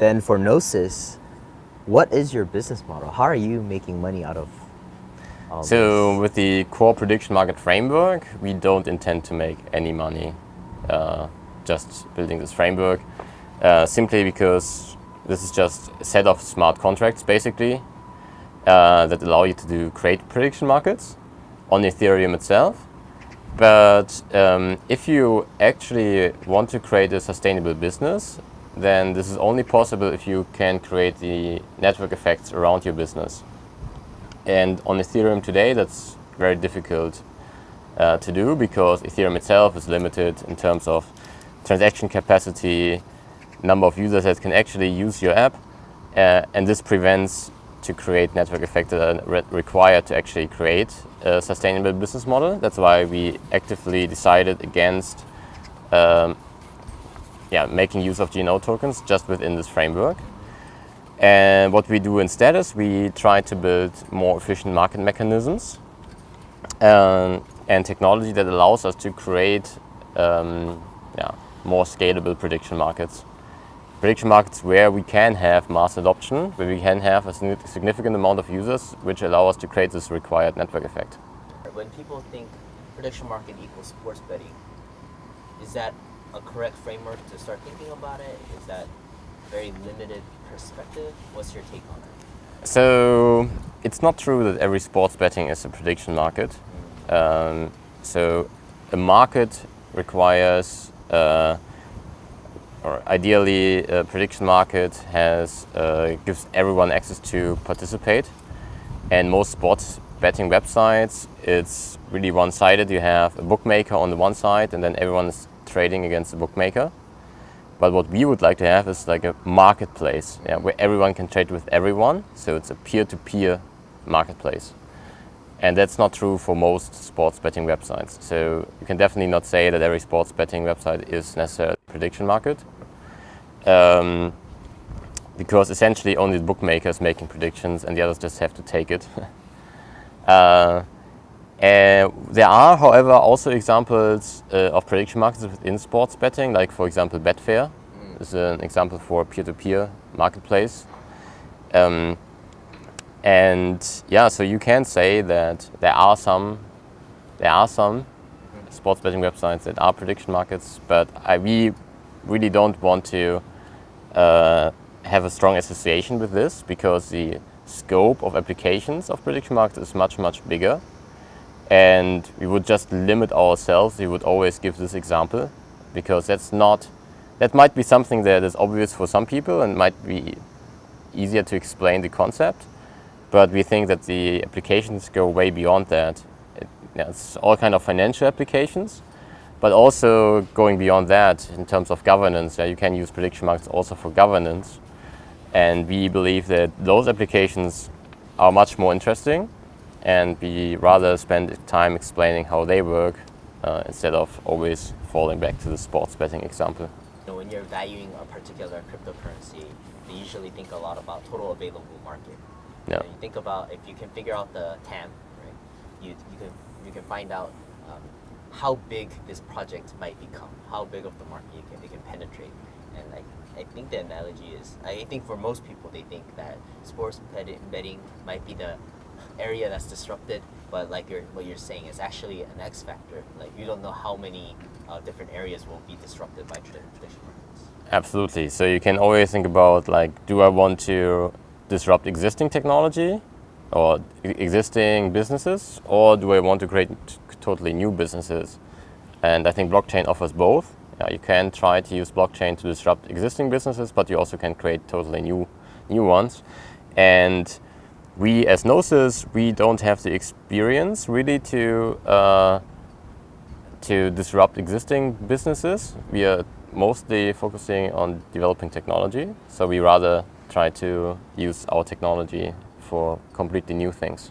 then for Gnosis, what is your business model? How are you making money out of all So this? with the core prediction market framework, we don't intend to make any money uh, just building this framework, uh, simply because this is just a set of smart contracts basically uh, that allow you to do create prediction markets on Ethereum itself. But um, if you actually want to create a sustainable business, then this is only possible if you can create the network effects around your business. And on Ethereum today, that's very difficult uh, to do because Ethereum itself is limited in terms of transaction capacity, number of users that can actually use your app, uh, and this prevents to create network effects that are re required to actually create a sustainable business model. That's why we actively decided against um, yeah, making use of GNO tokens just within this framework. And what we do instead is we try to build more efficient market mechanisms um, and technology that allows us to create um, yeah, more scalable prediction markets. Prediction markets where we can have mass adoption, where we can have a significant amount of users, which allow us to create this required network effect. When people think prediction market equals sports betting, is that a correct framework to start thinking about it? Is that very limited perspective? What's your take on it? So it's not true that every sports betting is a prediction market. Um, so a market requires, uh, or ideally a prediction market has, uh, gives everyone access to participate. And most sports betting websites, it's really one-sided. You have a bookmaker on the one side and then everyone is trading against the bookmaker. But what we would like to have is like a marketplace yeah, where everyone can trade with everyone. So it's a peer-to-peer -peer marketplace. And that's not true for most sports betting websites. So you can definitely not say that every sports betting website is necessarily a prediction market. Um, because essentially only the bookmakers making predictions and the others just have to take it. uh, uh, there are, however, also examples uh, of prediction markets within sports betting, like for example Betfair mm. is an example for peer-to-peer -peer marketplace. Um, and yeah, so you can say that there are some, there are some mm. sports betting websites that are prediction markets, but I, we really don't want to uh, have a strong association with this because the scope of applications of prediction markets is much, much bigger and we would just limit ourselves. We would always give this example because that's not, that might be something that is obvious for some people and might be easier to explain the concept. But we think that the applications go way beyond that. It, it's all kind of financial applications, but also going beyond that in terms of governance. Yeah, you can use prediction markets also for governance. And we believe that those applications are much more interesting and we rather spend time explaining how they work uh, instead of always falling back to the sports betting example. You know, when you're valuing a particular cryptocurrency, you usually think a lot about total available market. Yeah. You, know, you think about if you can figure out the TAM, right? You, you, can, you can find out um, how big this project might become, how big of the market you can, it can penetrate. And like, I think the analogy is, I think for most people, they think that sports betting might be the area that's disrupted, but like you're, what you're saying is actually an X factor. Like you don't know how many uh, different areas will be disrupted by traditional markets. Absolutely. So you can always think about like, do I want to disrupt existing technology or existing businesses, or do I want to create totally new businesses? And I think blockchain offers both. Yeah, you can try to use blockchain to disrupt existing businesses, but you also can create totally new, new ones. And we as Gnosis, we don't have the experience really to uh, to disrupt existing businesses. We are mostly focusing on developing technology, so we rather try to use our technology for completely new things.